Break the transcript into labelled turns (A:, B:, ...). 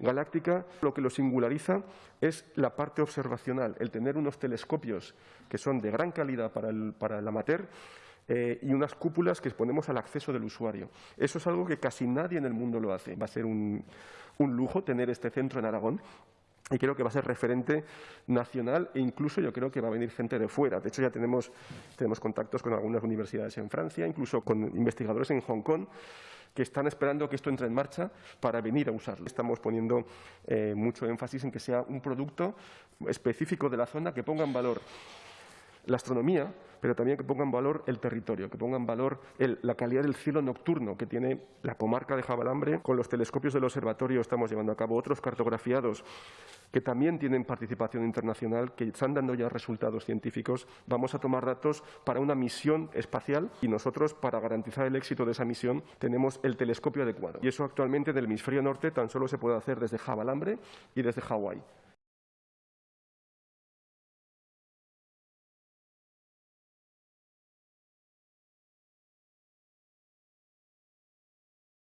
A: galáctica lo que lo singulariza es la parte observacional, el tener unos telescopios que son de gran calidad para el, para el amateur eh, y unas cúpulas que ponemos al acceso del usuario. Eso es algo que casi nadie en el mundo lo hace. Va a ser un, un lujo tener este centro en Aragón y creo que va a ser referente nacional e incluso yo creo que va a venir gente de fuera. De hecho, ya tenemos, tenemos contactos con algunas universidades en Francia, incluso con investigadores en Hong Kong que están esperando que esto entre en marcha para venir a usarlo. Estamos poniendo eh, mucho énfasis en que sea un producto específico de la zona que ponga en valor la astronomía, pero también que ponga en valor el territorio, que ponga en valor la calidad del cielo nocturno que tiene la comarca de Jabalambre. Con los telescopios del observatorio estamos llevando a cabo otros cartografiados que también tienen participación internacional, que están dando ya resultados científicos. Vamos a tomar datos para una misión espacial y nosotros, para garantizar el éxito de esa misión, tenemos el telescopio adecuado. Y eso actualmente en el hemisferio norte tan solo se puede hacer desde Jabalambre y desde Hawái.